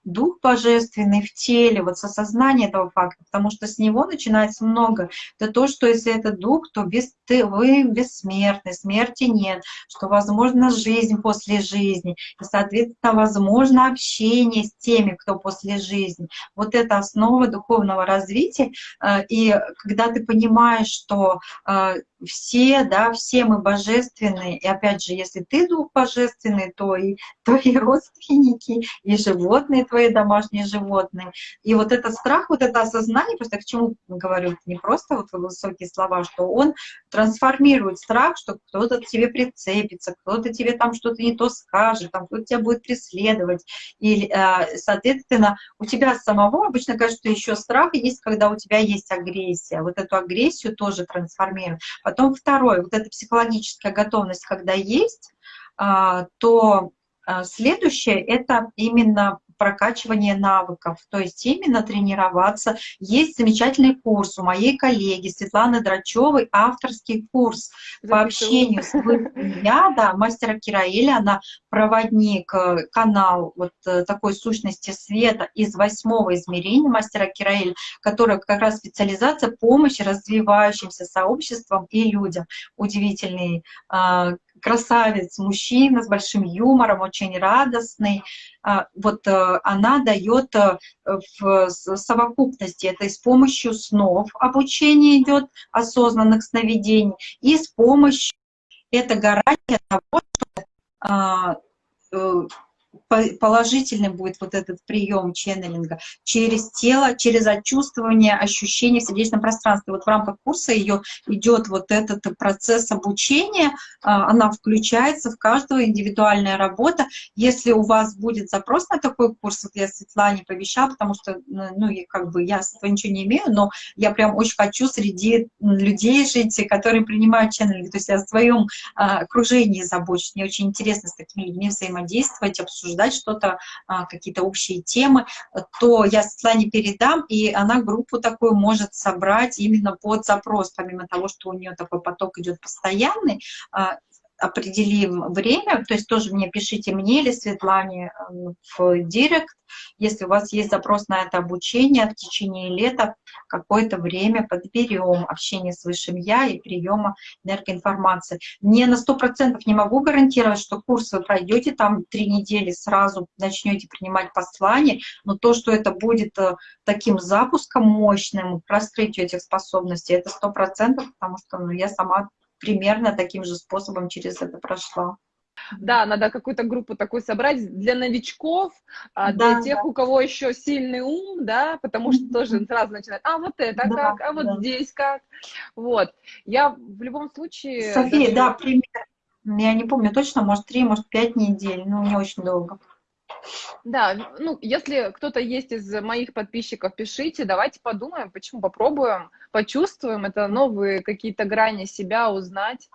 дух божественный в теле, вот осознание этого факта, потому что с него начинается много. Это то, что если это дух, то без, ты, вы бессмертны, смерти нет, что возможно жизнь после жизни, и, соответственно, возможно общение с теми, кто после жизни. Вот это основа духовного развития, э, и когда ты понимаешь, что э, все, да, все мы божественные, и опять же, если ты дух божественный, то и твои родственники, и животные твои домашние животные. И вот этот страх, вот это осознание, просто к чему говорю, не просто вот высокие слова, что он трансформирует страх, что кто-то тебе прицепится, кто-то тебе там что-то не то скажет, там кто-то тебя будет преследовать. И, э, соответственно, у тебя самого обычно кажется, что еще страх есть, когда у тебя есть агрессия. Вот эту агрессию тоже трансформирует Потом второе, вот эта психологическая готовность, когда есть, а, то а, следующее — это именно прокачивание навыков, то есть именно тренироваться. Есть замечательный курс у моей коллеги Светланы Драчевой, авторский курс по общению с я, да, мастера Кираэля, она проводник, э, канал вот э, такой сущности света из восьмого измерения мастера Кираэля, которая как раз специализация помощи развивающимся сообществам и людям. Удивительный а, красавец, мужчина с большим юмором, очень радостный. А, вот э, она дает э, в совокупности, это и с помощью снов обучение идет, осознанных сновидений, и с помощью это гарантия того, что положительный будет вот этот прием ченнелинга через тело, через отчувствование ощущений в сердечном пространстве. Вот в рамках курса ее идет вот этот процесс обучения, а, она включается в каждого индивидуальная работа. Если у вас будет запрос на такой курс, вот я Светлане пообещала, потому что, ну, как бы я с этого ничего не имею, но я прям очень хочу среди людей жить, которые принимают ченнелинг. То есть я в своем а, окружении забочусь. Мне очень интересно с такими людьми взаимодействовать, обсуждать обсуждать что-то, а, какие-то общие темы, то я Светлане передам, и она группу такую может собрать именно под запрос, помимо того, что у нее такой поток идет постоянный, а, определим время, то есть тоже мне пишите мне или Светлане э, в директ, если у вас есть запрос на это обучение в течение лета, какое-то время подберем общение с Высшим Я и приема энергоинформации. Не на сто процентов не могу гарантировать, что курс вы пройдете, там три недели сразу начнете принимать послание, но то, что это будет э, таким запуском мощным раскрытию этих способностей, это сто процентов, потому что ну, я сама примерно таким же способом через это прошла. Да, надо какую-то группу такую собрать для новичков, а, да, для тех, да. у кого еще сильный ум, да, потому что тоже сразу начинают, а вот это да, как, а вот да. здесь как. Вот. Я в любом случае... София, даже... да, пример. Я не помню точно, может, три, может, пять недель, но не очень долго. Да, ну, если кто-то есть из моих подписчиков, пишите, давайте подумаем, почему попробуем, почувствуем, это новые какие-то грани себя узнать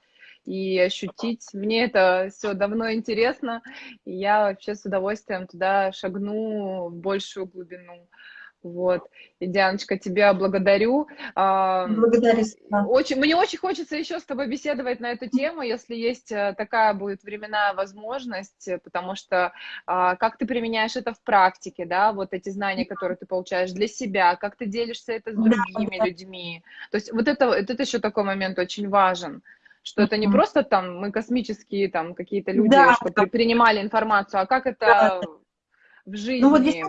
и ощутить. Мне это все давно интересно, и я вообще с удовольствием туда шагну в большую глубину. Вот. И, Дианочка, тебя благодарю. Благодарю. Очень, мне очень хочется еще с тобой беседовать на эту тему, если есть э, такая будет временная возможность, потому что а, как ты применяешь это в практике, да, вот эти знания, которые ты получаешь для себя, как ты делишься это с другими да, людьми. То есть вот это, это еще такой момент очень важен что это не просто там мы космические там какие-то люди, да, что да. принимали информацию, а как это да. в жизни. Ну вот здесь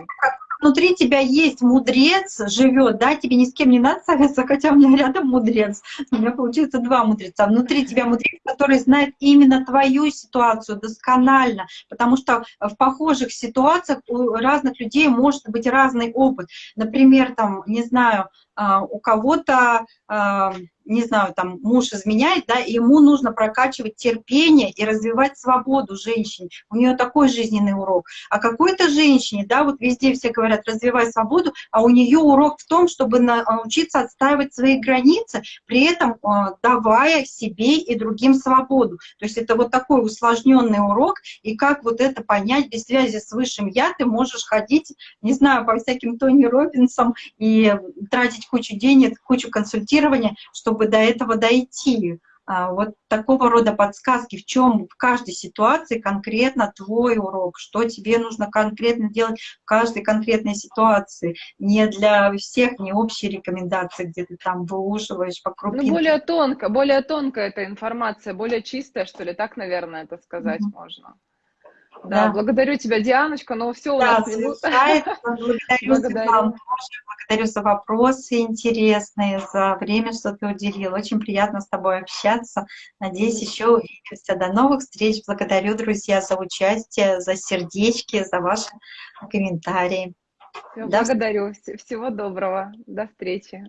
внутри тебя есть мудрец, живет, да, тебе ни с кем не надо советоваться, хотя у меня рядом мудрец, у меня получается два мудреца. Внутри тебя мудрец, который знает именно твою ситуацию досконально, потому что в похожих ситуациях у разных людей может быть разный опыт. Например, там, не знаю, у кого-то а, не знаю, там муж изменяет, да, и ему нужно прокачивать терпение и развивать свободу женщине. У нее такой жизненный урок. А какой-то женщине, да, вот везде все говорят, развивай свободу, а у нее урок в том, чтобы научиться отстаивать свои границы, при этом давая себе и другим свободу. То есть это вот такой усложненный урок, и как вот это понять без связи с высшим я, ты можешь ходить, не знаю, по всяким Тони Робинсам и тратить кучу денег, кучу консультирования, чтобы до этого дойти. А, вот такого рода подсказки, в чем в каждой ситуации конкретно твой урок, что тебе нужно конкретно делать в каждой конкретной ситуации. Не для всех, не общие рекомендации, где ты там выуживаешь по крупинке. Ну, более тонко, более тонкая эта информация, более чистая, что ли, так, наверное, это сказать mm -hmm. можно. Да, да, благодарю тебя, Дианочка, но все у да, нас минута. Благодарю, благодарю. благодарю за вопросы интересные, за время, что ты уделил. Очень приятно с тобой общаться. Надеюсь, еще увидимся. До новых встреч. Благодарю, друзья, за участие, за сердечки, за ваши комментарии. Все, благодарю. Всего доброго. До встречи.